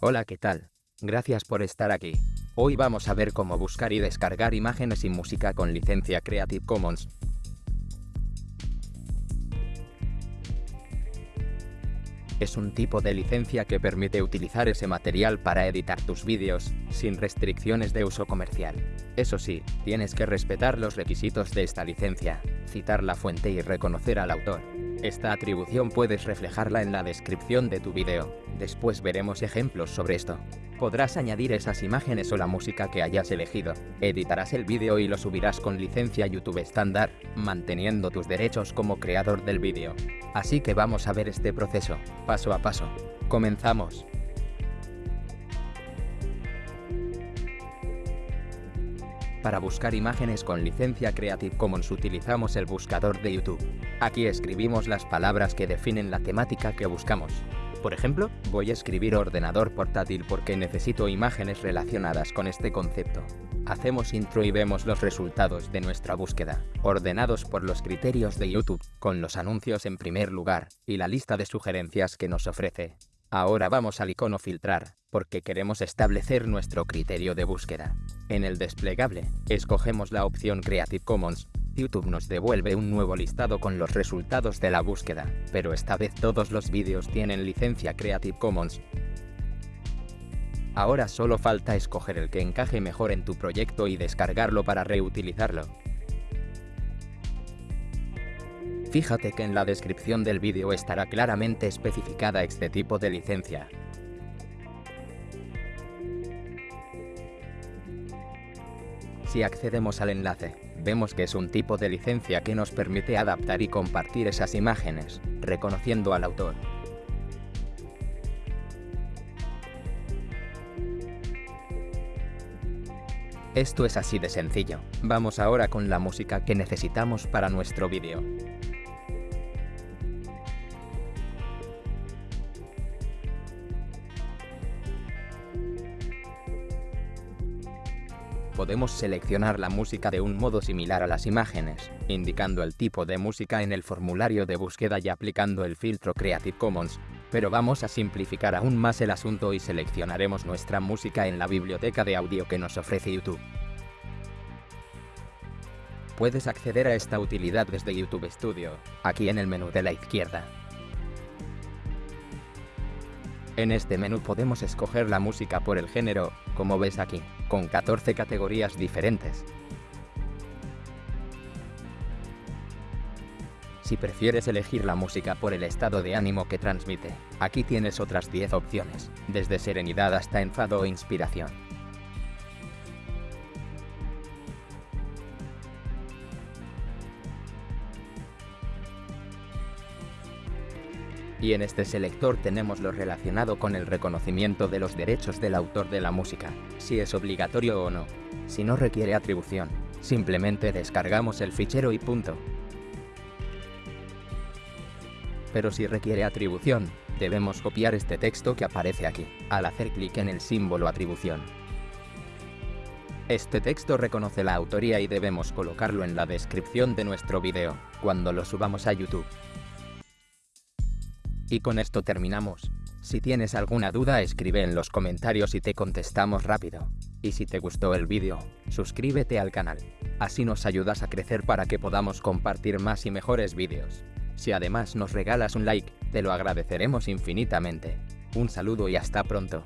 Hola, ¿qué tal? Gracias por estar aquí. Hoy vamos a ver cómo buscar y descargar imágenes y música con licencia Creative Commons. Es un tipo de licencia que permite utilizar ese material para editar tus vídeos, sin restricciones de uso comercial. Eso sí, tienes que respetar los requisitos de esta licencia, citar la fuente y reconocer al autor. Esta atribución puedes reflejarla en la descripción de tu vídeo. Después veremos ejemplos sobre esto. Podrás añadir esas imágenes o la música que hayas elegido. Editarás el vídeo y lo subirás con licencia YouTube estándar, manteniendo tus derechos como creador del vídeo. Así que vamos a ver este proceso, paso a paso. Comenzamos. Para buscar imágenes con licencia Creative Commons utilizamos el buscador de YouTube. Aquí escribimos las palabras que definen la temática que buscamos. Por ejemplo, voy a escribir ordenador portátil porque necesito imágenes relacionadas con este concepto. Hacemos intro y vemos los resultados de nuestra búsqueda, ordenados por los criterios de YouTube, con los anuncios en primer lugar, y la lista de sugerencias que nos ofrece. Ahora vamos al icono filtrar, porque queremos establecer nuestro criterio de búsqueda. En el desplegable, escogemos la opción Creative Commons. YouTube nos devuelve un nuevo listado con los resultados de la búsqueda, pero esta vez todos los vídeos tienen licencia Creative Commons. Ahora solo falta escoger el que encaje mejor en tu proyecto y descargarlo para reutilizarlo. Fíjate que en la descripción del vídeo estará claramente especificada este tipo de licencia. Si accedemos al enlace, vemos que es un tipo de licencia que nos permite adaptar y compartir esas imágenes, reconociendo al autor. Esto es así de sencillo. Vamos ahora con la música que necesitamos para nuestro vídeo. Podemos seleccionar la música de un modo similar a las imágenes, indicando el tipo de música en el formulario de búsqueda y aplicando el filtro Creative Commons. Pero vamos a simplificar aún más el asunto y seleccionaremos nuestra música en la biblioteca de audio que nos ofrece YouTube. Puedes acceder a esta utilidad desde YouTube Studio, aquí en el menú de la izquierda. En este menú podemos escoger la música por el género, como ves aquí, con 14 categorías diferentes. Si prefieres elegir la música por el estado de ánimo que transmite, aquí tienes otras 10 opciones, desde serenidad hasta enfado o inspiración. Y en este selector tenemos lo relacionado con el reconocimiento de los derechos del autor de la música, si es obligatorio o no. Si no requiere atribución, simplemente descargamos el fichero y punto. Pero si requiere atribución, debemos copiar este texto que aparece aquí, al hacer clic en el símbolo atribución. Este texto reconoce la autoría y debemos colocarlo en la descripción de nuestro video, cuando lo subamos a YouTube. Y con esto terminamos. Si tienes alguna duda escribe en los comentarios y te contestamos rápido. Y si te gustó el vídeo, suscríbete al canal. Así nos ayudas a crecer para que podamos compartir más y mejores vídeos. Si además nos regalas un like, te lo agradeceremos infinitamente. Un saludo y hasta pronto.